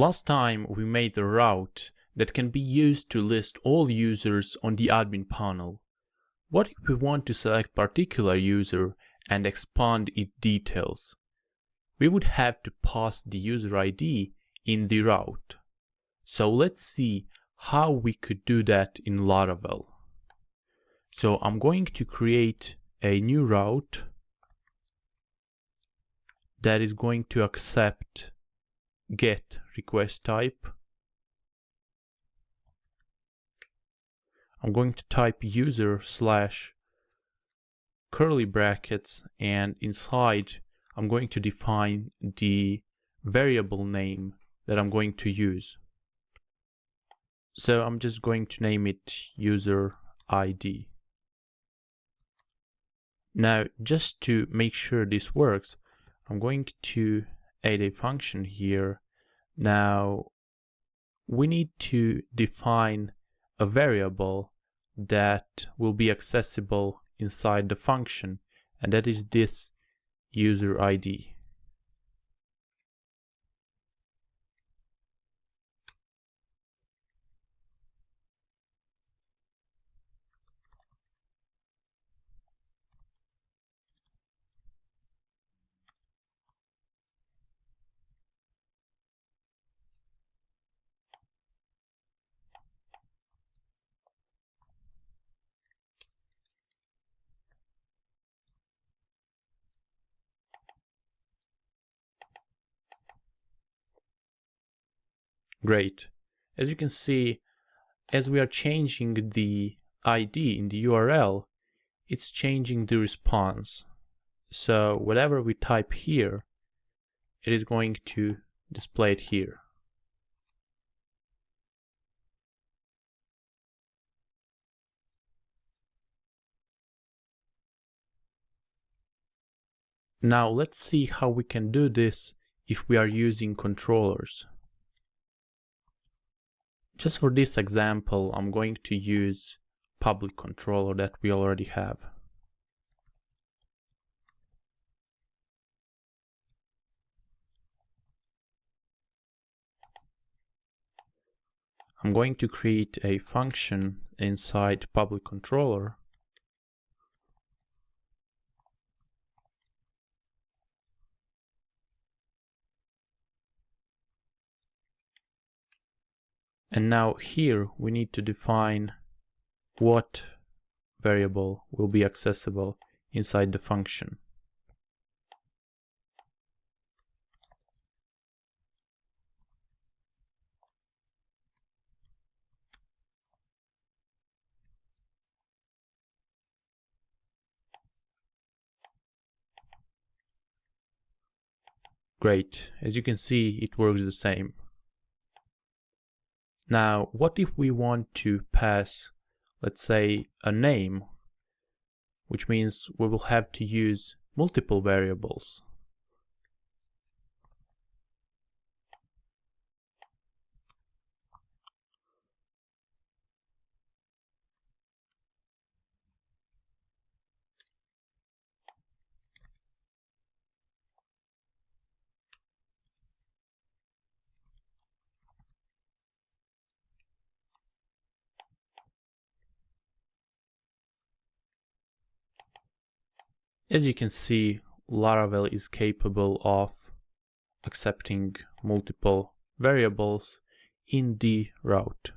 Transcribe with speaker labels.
Speaker 1: Last time we made a route that can be used to list all users on the admin panel. What if we want to select particular user and expand its details? We would have to pass the user ID in the route. So let's see how we could do that in Laravel. So I'm going to create a new route that is going to accept get request type. I'm going to type user slash curly brackets and inside I'm going to define the variable name that I'm going to use. So I'm just going to name it user ID. Now, just to make sure this works, I'm going to add a function here. Now, we need to define a variable that will be accessible inside the function, and that is this user ID. Great. As you can see, as we are changing the ID in the URL, it's changing the response. So whatever we type here, it is going to display it here. Now let's see how we can do this if we are using controllers. Just for this example, I'm going to use public controller that we already have. I'm going to create a function inside public controller And now here we need to define what variable will be accessible inside the function. Great, as you can see it works the same. Now, what if we want to pass, let's say, a name, which means we will have to use multiple variables. As you can see, Laravel is capable of accepting multiple variables in the route.